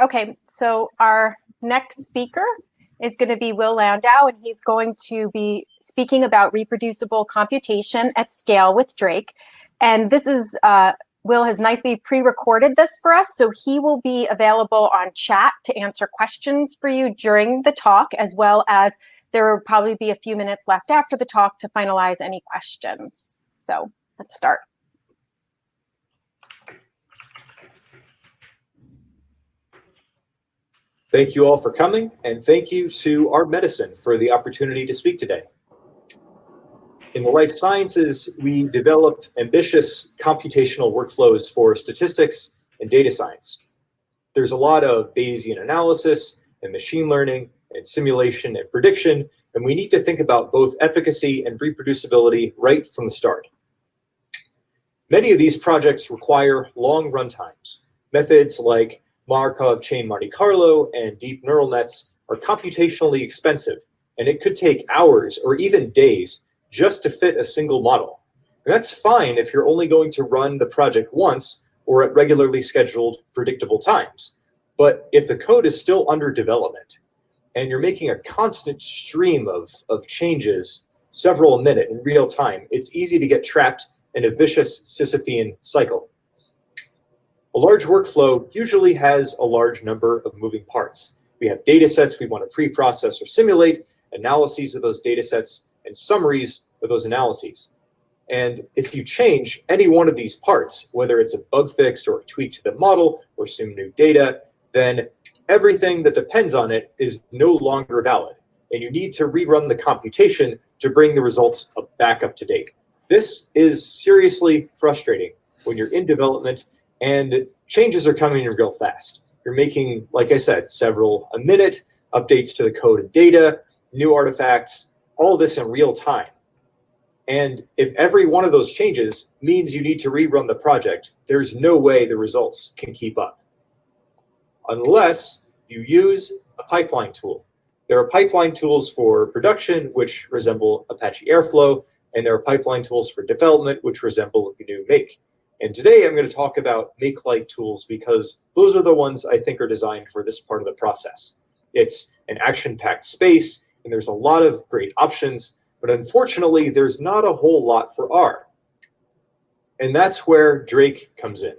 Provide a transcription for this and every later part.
Okay, so our next speaker is going to be Will Landau, and he's going to be speaking about reproducible computation at scale with Drake. And this is, uh, Will has nicely pre-recorded this for us, so he will be available on chat to answer questions for you during the talk, as well as there will probably be a few minutes left after the talk to finalize any questions. So let's start. Thank you all for coming, and thank you to R Medicine for the opportunity to speak today. In the life sciences, we developed ambitious computational workflows for statistics and data science. There's a lot of Bayesian analysis and machine learning and simulation and prediction, and we need to think about both efficacy and reproducibility right from the start. Many of these projects require long runtimes. Methods like Markov chain Monte Carlo and deep neural nets are computationally expensive, and it could take hours or even days just to fit a single model. And that's fine if you're only going to run the project once or at regularly scheduled predictable times. But if the code is still under development and you're making a constant stream of, of changes several a minute in real time, it's easy to get trapped in a vicious Sisyphean cycle. A large workflow usually has a large number of moving parts. We have data sets we want to pre-process or simulate, analyses of those data sets, and summaries of those analyses. And if you change any one of these parts, whether it's a bug fix or a tweak to the model or some new data, then everything that depends on it is no longer valid. And you need to rerun the computation to bring the results back up to date. This is seriously frustrating when you're in development and changes are coming in real fast. You're making, like I said, several a minute, updates to the code and data, new artifacts, all this in real time. And if every one of those changes means you need to rerun the project, there's no way the results can keep up. Unless you use a pipeline tool. There are pipeline tools for production, which resemble Apache Airflow, and there are pipeline tools for development, which resemble GNU Make. And today I'm going to talk about make-like tools because those are the ones I think are designed for this part of the process. It's an action-packed space, and there's a lot of great options, but unfortunately, there's not a whole lot for R. And that's where Drake comes in.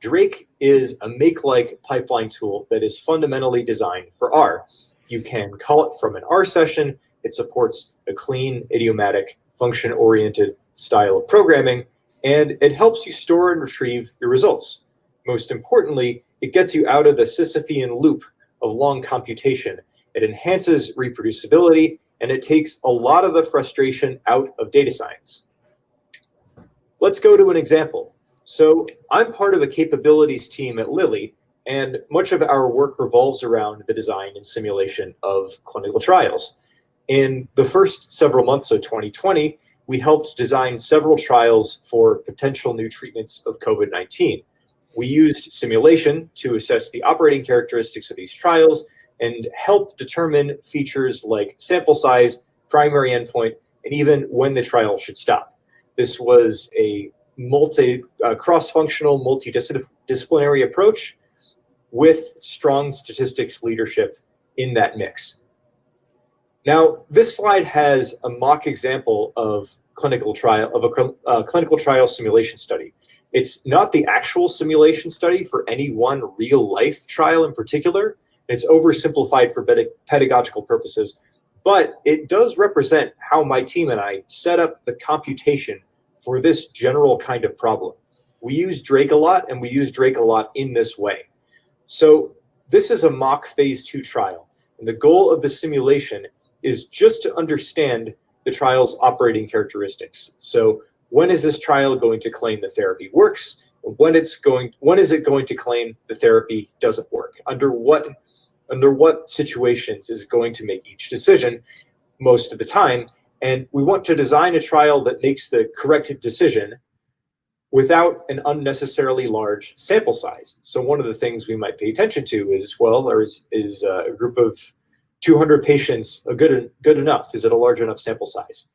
Drake is a make-like pipeline tool that is fundamentally designed for R. You can call it from an R session. It supports a clean, idiomatic, function-oriented style of programming, and it helps you store and retrieve your results. Most importantly, it gets you out of the Sisyphean loop of long computation. It enhances reproducibility, and it takes a lot of the frustration out of data science. Let's go to an example. So I'm part of the capabilities team at Lilly, and much of our work revolves around the design and simulation of clinical trials. In the first several months of 2020, we helped design several trials for potential new treatments of COVID-19. We used simulation to assess the operating characteristics of these trials and help determine features like sample size, primary endpoint, and even when the trial should stop. This was a multi, uh, cross-functional, multidisciplinary approach with strong statistics leadership in that mix. Now, this slide has a mock example of clinical trial of a uh, clinical trial simulation study. It's not the actual simulation study for any one real life trial in particular. It's oversimplified for pedagogical purposes, but it does represent how my team and I set up the computation for this general kind of problem. We use Drake a lot and we use Drake a lot in this way. So this is a mock phase two trial. And the goal of the simulation is just to understand the trial's operating characteristics. So when is this trial going to claim the therapy works? When it's going, when is it going to claim the therapy doesn't work? Under what, under what situations is it going to make each decision most of the time? And we want to design a trial that makes the correct decision without an unnecessarily large sample size. So one of the things we might pay attention to is, well, there is, is uh, a group of 200 patients a good, good enough? Is it a large enough sample size?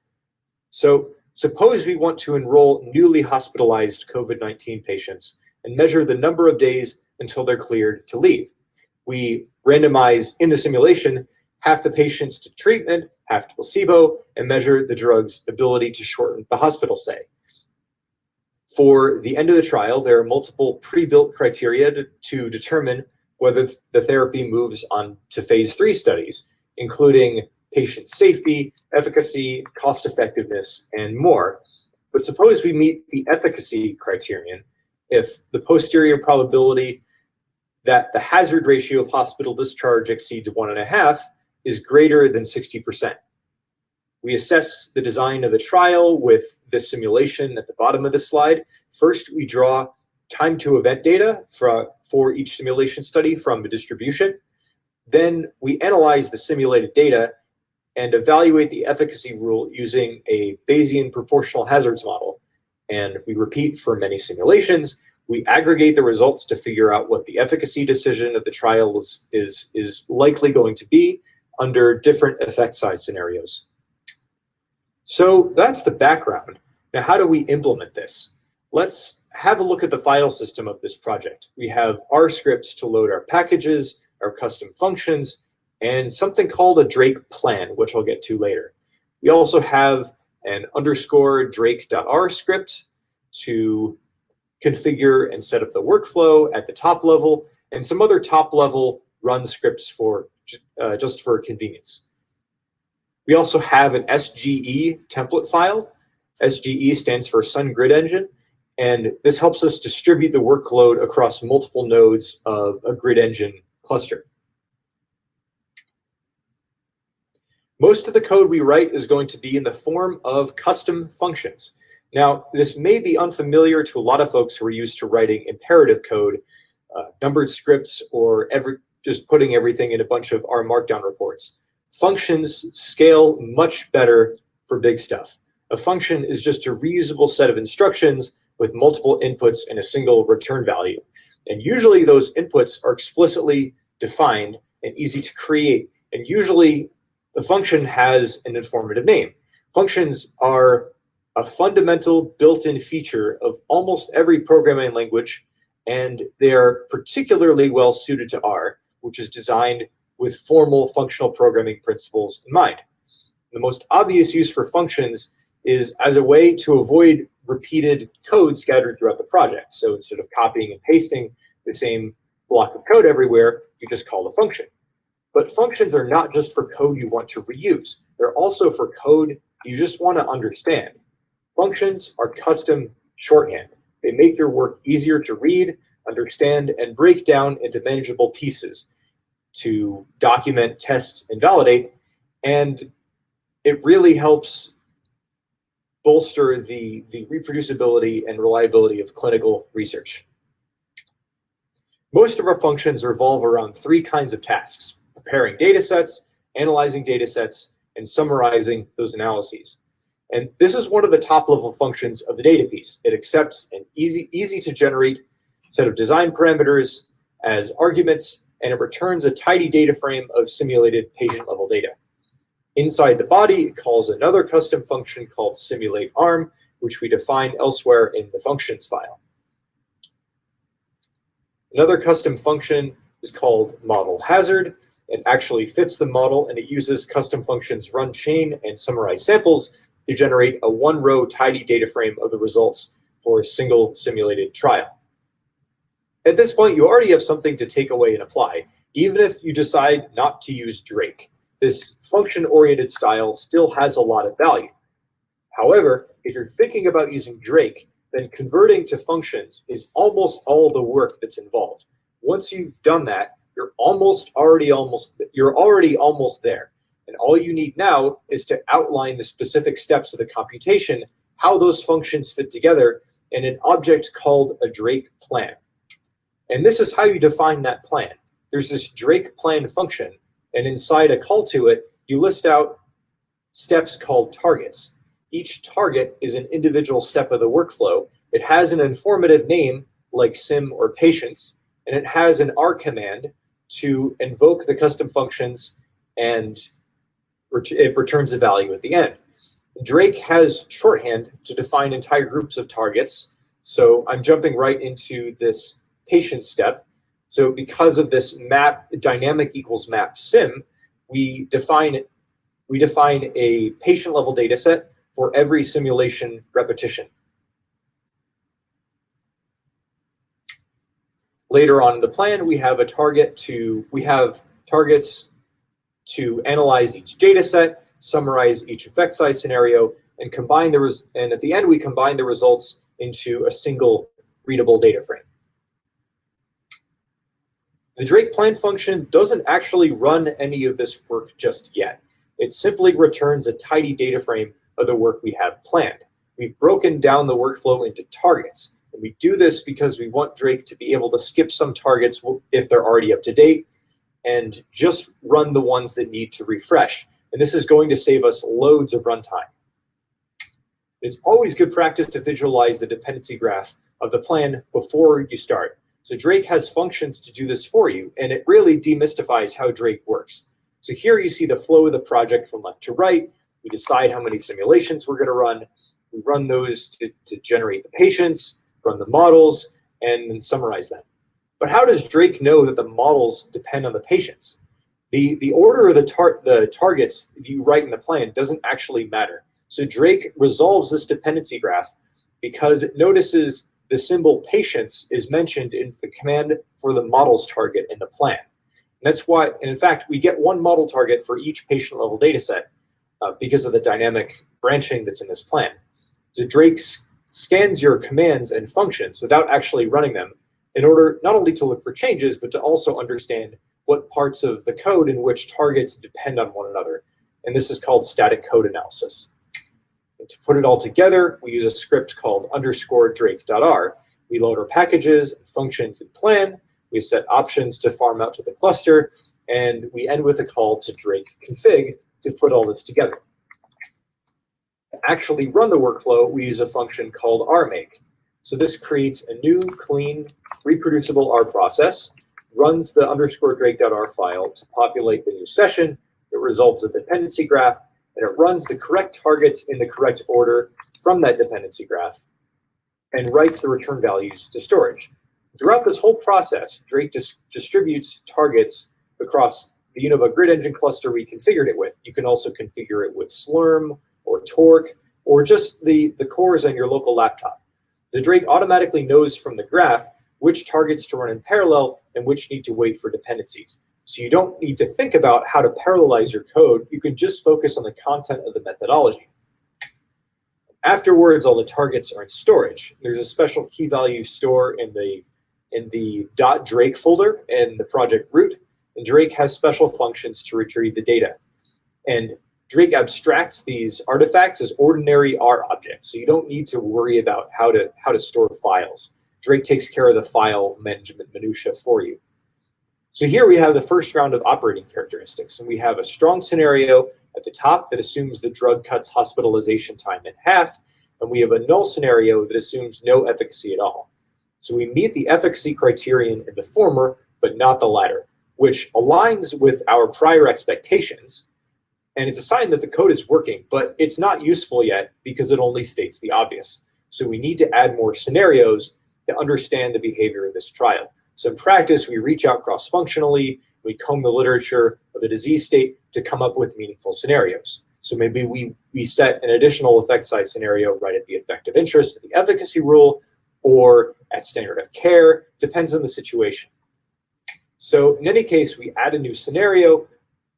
So suppose we want to enroll newly hospitalized COVID-19 patients and measure the number of days until they're cleared to leave. We randomize in the simulation half the patients to treatment, half to placebo, and measure the drug's ability to shorten the hospital stay. For the end of the trial, there are multiple pre-built criteria to, to determine whether the therapy moves on to phase three studies, including patient safety, efficacy, cost effectiveness, and more. But suppose we meet the efficacy criterion if the posterior probability that the hazard ratio of hospital discharge exceeds one and a half is greater than 60%. We assess the design of the trial with this simulation at the bottom of the slide. First, we draw time to event data for, for each simulation study from the distribution. Then we analyze the simulated data and evaluate the efficacy rule using a Bayesian proportional hazards model. And we repeat for many simulations. We aggregate the results to figure out what the efficacy decision of the trial is, is, is likely going to be under different effect size scenarios. So that's the background. Now, how do we implement this? Let's have a look at the file system of this project. We have R scripts to load our packages, our custom functions, and something called a Drake plan, which I'll get to later. We also have an underscore drake.r script to configure and set up the workflow at the top level, and some other top level run scripts for uh, just for convenience. We also have an SGE template file. SGE stands for Sun Grid Engine, and this helps us distribute the workload across multiple nodes of a grid engine cluster. Most of the code we write is going to be in the form of custom functions. Now, this may be unfamiliar to a lot of folks who are used to writing imperative code, uh, numbered scripts, or every, just putting everything in a bunch of R Markdown reports. Functions scale much better for big stuff. A function is just a reusable set of instructions with multiple inputs and a single return value. And usually those inputs are explicitly defined and easy to create. And usually the function has an informative name. Functions are a fundamental built-in feature of almost every programming language, and they are particularly well suited to R, which is designed with formal functional programming principles in mind. The most obvious use for functions is as a way to avoid repeated code scattered throughout the project. So instead of copying and pasting the same block of code everywhere, you just call the function. But functions are not just for code you want to reuse. They're also for code you just want to understand. Functions are custom shorthand. They make your work easier to read, understand, and break down into manageable pieces to document, test, and validate. And it really helps bolster the, the reproducibility and reliability of clinical research. Most of our functions revolve around three kinds of tasks, preparing data sets, analyzing data sets, and summarizing those analyses. And this is one of the top level functions of the data piece. It accepts an easy, easy to generate set of design parameters as arguments and it returns a tidy data frame of simulated patient level data. Inside the body, it calls another custom function called simulate arm, which we define elsewhere in the functions file. Another custom function is called model hazard. It actually fits the model and it uses custom functions run chain and summarize samples to generate a one row tidy data frame of the results for a single simulated trial. At this point, you already have something to take away and apply, even if you decide not to use Drake. This function-oriented style still has a lot of value. However, if you're thinking about using Drake, then converting to functions is almost all the work that's involved. Once you've done that, you're almost already almost you're already almost there. And all you need now is to outline the specific steps of the computation, how those functions fit together in an object called a Drake plan. And this is how you define that plan. There's this Drake plan function, and inside a call to it, you list out steps called targets. Each target is an individual step of the workflow. It has an informative name like sim or patients, and it has an R command to invoke the custom functions and it returns a value at the end. Drake has shorthand to define entire groups of targets. So I'm jumping right into this patient step. So because of this map dynamic equals map sim, we define we define a patient level data set for every simulation repetition. Later on in the plan, we have a target to, we have targets to analyze each data set, summarize each effect size scenario, and combine the res and at the end we combine the results into a single readable data frame. The Drake plan function doesn't actually run any of this work just yet. It simply returns a tidy data frame of the work we have planned. We've broken down the workflow into targets. And we do this because we want Drake to be able to skip some targets if they're already up to date and just run the ones that need to refresh. And this is going to save us loads of runtime. It's always good practice to visualize the dependency graph of the plan before you start. So Drake has functions to do this for you, and it really demystifies how Drake works. So here you see the flow of the project from left to right. We decide how many simulations we're going to run. We run those to, to generate the patients, run the models, and then summarize them. But how does Drake know that the models depend on the patients? The, the order of the, tar the targets you write in the plan doesn't actually matter. So Drake resolves this dependency graph because it notices the symbol patients is mentioned in the command for the models target in the plan. And that's why, and in fact, we get one model target for each patient level data set uh, because of the dynamic branching that's in this plan. The Drake scans your commands and functions without actually running them in order not only to look for changes, but to also understand what parts of the code in which targets depend on one another. And this is called static code analysis. To put it all together, we use a script called underscore drake.r. We load our packages functions and plan. We set options to farm out to the cluster. And we end with a call to drake config to put all this together. To actually run the workflow, we use a function called rmake. So this creates a new, clean, reproducible R process, runs the underscore drake.r file to populate the new session, it resolves a dependency graph, and it runs the correct targets in the correct order from that dependency graph, and writes the return values to storage. Throughout this whole process, Drake dis distributes targets across the Univa grid engine cluster we configured it with. You can also configure it with Slurm or Torque or just the, the cores on your local laptop. The Drake automatically knows from the graph which targets to run in parallel and which need to wait for dependencies. So you don't need to think about how to parallelize your code. You can just focus on the content of the methodology. Afterwards, all the targets are in storage. There's a special key value store in the in the dot .drake folder in the project root, and Drake has special functions to retrieve the data. And Drake abstracts these artifacts as ordinary R objects, so you don't need to worry about how to how to store files. Drake takes care of the file management minutia for you. So here we have the first round of operating characteristics, and we have a strong scenario at the top that assumes the drug cuts hospitalization time in half, and we have a null scenario that assumes no efficacy at all. So we meet the efficacy criterion in the former, but not the latter, which aligns with our prior expectations, and it's a sign that the code is working, but it's not useful yet because it only states the obvious. So we need to add more scenarios to understand the behavior of this trial. So in practice, we reach out cross-functionally, we comb the literature of the disease state to come up with meaningful scenarios. So maybe we, we set an additional effect size scenario right at the effect of interest, the efficacy rule, or at standard of care, depends on the situation. So in any case, we add a new scenario,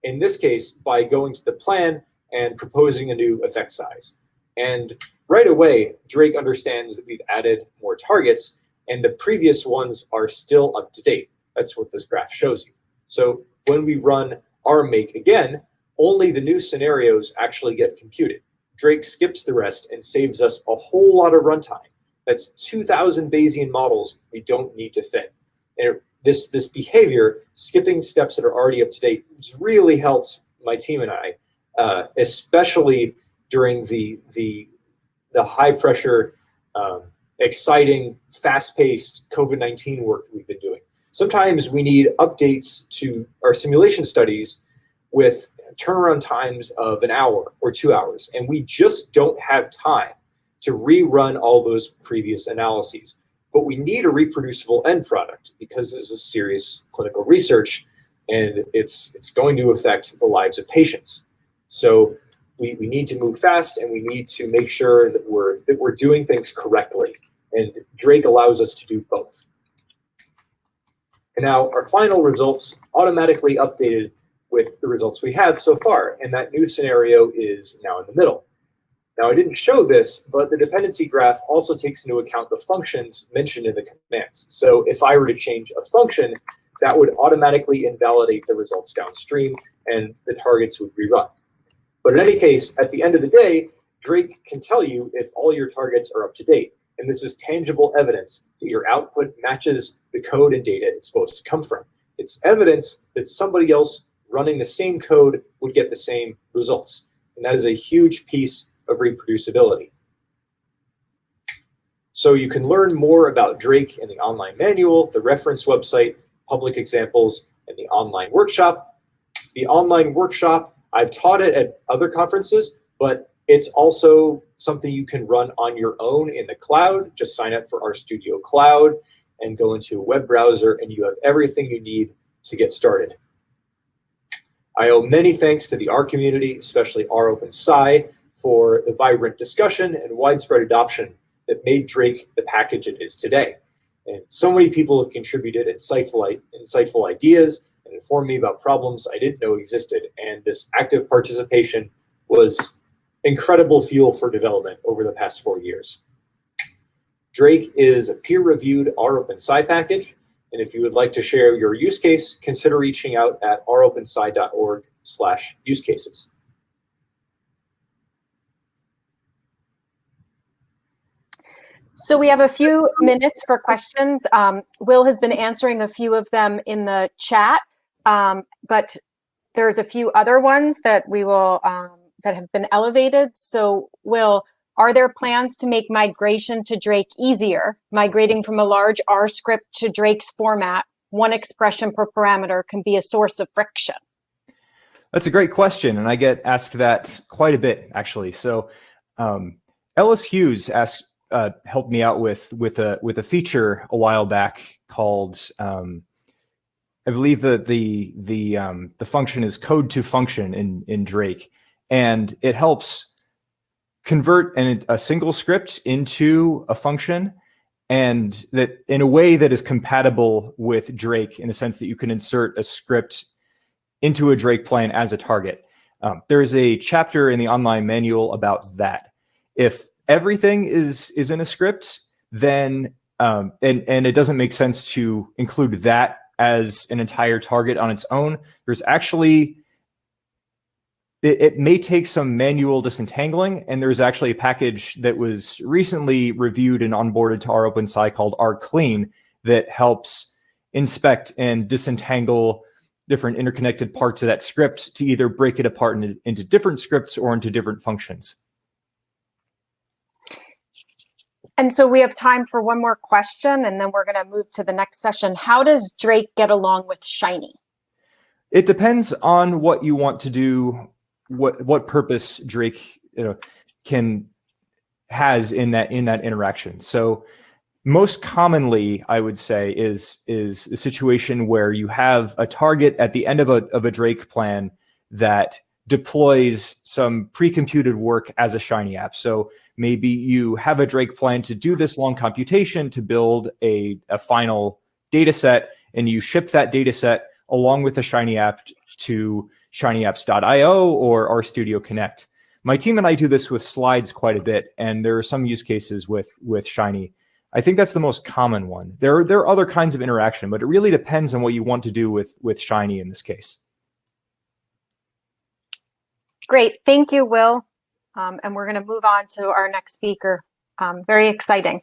in this case, by going to the plan and proposing a new effect size. And right away, Drake understands that we've added more targets and the previous ones are still up to date. That's what this graph shows you. So when we run rmake again, only the new scenarios actually get computed. Drake skips the rest and saves us a whole lot of runtime. That's 2,000 Bayesian models we don't need to fit. And it, this, this behavior, skipping steps that are already up to date, really helps my team and I uh, especially during the, the, the high pressure, um, exciting, fast paced COVID 19 work we've been doing. Sometimes we need updates to our simulation studies with turnaround times of an hour or two hours, and we just don't have time to rerun all those previous analyses. But we need a reproducible end product because this is serious clinical research and it's, it's going to affect the lives of patients. So we, we need to move fast and we need to make sure that we're, that we're doing things correctly. And Drake allows us to do both. And now our final results automatically updated with the results we have so far. And that new scenario is now in the middle. Now I didn't show this, but the dependency graph also takes into account the functions mentioned in the commands. So if I were to change a function, that would automatically invalidate the results downstream and the targets would rerun. But in any case, at the end of the day, Drake can tell you if all your targets are up to date. And this is tangible evidence that your output matches the code and data it's supposed to come from. It's evidence that somebody else running the same code would get the same results. And that is a huge piece of reproducibility. So you can learn more about Drake in the online manual, the reference website, public examples, and the online workshop. The online workshop, I've taught it at other conferences, but it's also something you can run on your own in the cloud. Just sign up for RStudio Cloud and go into a web browser and you have everything you need to get started. I owe many thanks to the R community, especially R Open Sci, for the vibrant discussion and widespread adoption that made Drake the package it is today. And so many people have contributed insightful, insightful ideas and informed me about problems I didn't know existed. And this active participation was incredible fuel for development over the past four years. Drake is a peer-reviewed R Open Sci package and if you would like to share your use case, consider reaching out at ropensci.org slash use cases. So we have a few minutes for questions. Um, Will has been answering a few of them in the chat, um, but there's a few other ones that we will um, that have been elevated. So Will, are there plans to make migration to Drake easier? Migrating from a large R script to Drake's format, one expression per parameter can be a source of friction. That's a great question, and I get asked that quite a bit, actually. So um, Ellis Hughes asked, uh, helped me out with with a with a feature a while back called um, I believe the the the um, the function is code to function in in Drake, and it helps convert an, a single script into a function and that in a way that is compatible with Drake in the sense that you can insert a script into a Drake plan as a target. Um, there is a chapter in the online manual about that. If everything is is in a script, then um, and and it doesn't make sense to include that as an entire target on its own. There's actually it, it, may take some manual disentangling, and there's actually a package that was recently reviewed and onboarded to R OpenSci called R Clean that helps inspect and disentangle different interconnected parts of that script to either break it apart into, into different scripts or into different functions. And so we have time for one more question, and then we're going to move to the next session. How does Drake get along with Shiny? It depends on what you want to do what what purpose Drake you know can has in that in that interaction. So most commonly, I would say, is is a situation where you have a target at the end of a of a Drake plan that deploys some pre-computed work as a Shiny app. So maybe you have a Drake plan to do this long computation to build a, a final data set, and you ship that data set along with a Shiny app to shinyapps.io or RStudio Connect. My team and I do this with slides quite a bit, and there are some use cases with, with Shiny. I think that's the most common one. There are, there are other kinds of interaction, but it really depends on what you want to do with, with Shiny in this case. Great. Thank you, Will. Um, and we're going to move on to our next speaker. Um, very exciting.